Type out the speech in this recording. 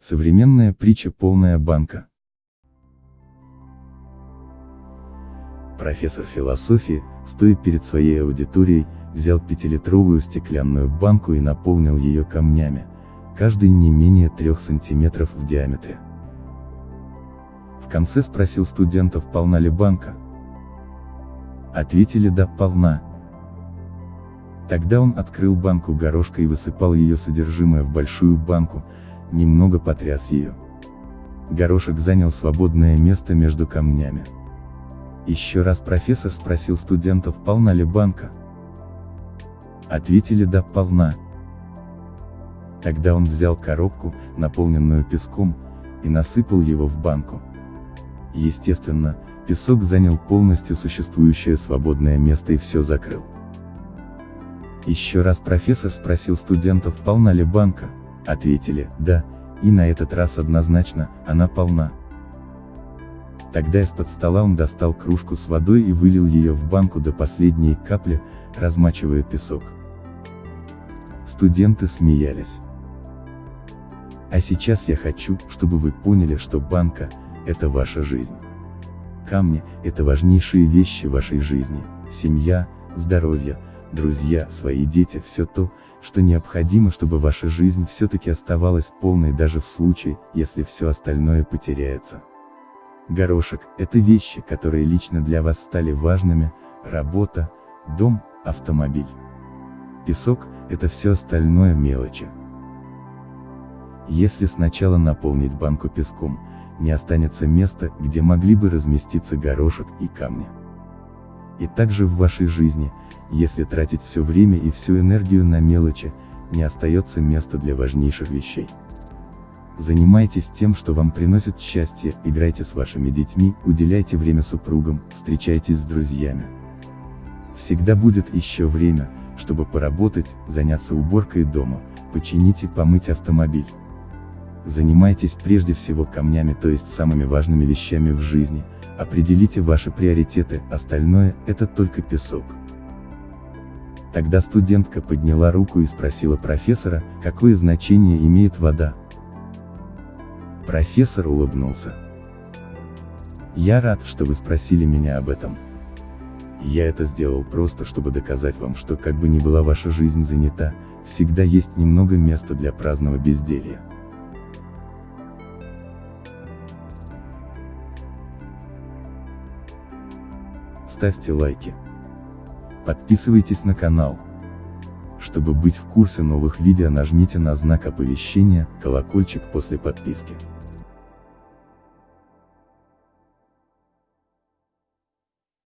Современная притча полная банка. Профессор философии, стоя перед своей аудиторией, взял пятилитровую стеклянную банку и наполнил ее камнями, каждый не менее трех сантиметров в диаметре. В конце спросил студентов, полна ли банка. Ответили да, полна. Тогда он открыл банку горошка и высыпал ее содержимое в большую банку, немного потряс ее. Горошек занял свободное место между камнями. Еще раз профессор спросил студентов, полна ли банка. Ответили да, полна. Тогда он взял коробку, наполненную песком, и насыпал его в банку. Естественно, песок занял полностью существующее свободное место и все закрыл. Еще раз профессор спросил студентов, полна ли банка, ответили, да, и на этот раз однозначно, она полна. Тогда из-под стола он достал кружку с водой и вылил ее в банку до последней капли, размачивая песок. Студенты смеялись. А сейчас я хочу, чтобы вы поняли, что банка – это ваша жизнь. Камни – это важнейшие вещи вашей жизни, семья, здоровье, друзья, свои дети, все то, что необходимо, чтобы ваша жизнь все-таки оставалась полной даже в случае, если все остальное потеряется. Горошек – это вещи, которые лично для вас стали важными, работа, дом, автомобиль. Песок – это все остальное мелочи. Если сначала наполнить банку песком, не останется места, где могли бы разместиться горошек и камни. И также в вашей жизни, если тратить все время и всю энергию на мелочи, не остается места для важнейших вещей. Занимайтесь тем, что вам приносит счастье, играйте с вашими детьми, уделяйте время супругам, встречайтесь с друзьями. Всегда будет еще время, чтобы поработать, заняться уборкой дома, починить и помыть автомобиль. Занимайтесь прежде всего камнями, то есть самыми важными вещами в жизни, определите ваши приоритеты, остальное – это только песок. Тогда студентка подняла руку и спросила профессора, какое значение имеет вода. Профессор улыбнулся. Я рад, что вы спросили меня об этом. Я это сделал просто, чтобы доказать вам, что как бы ни была ваша жизнь занята, всегда есть немного места для праздного безделья. Ставьте лайки. Подписывайтесь на канал. Чтобы быть в курсе новых видео нажмите на знак оповещения, колокольчик после подписки.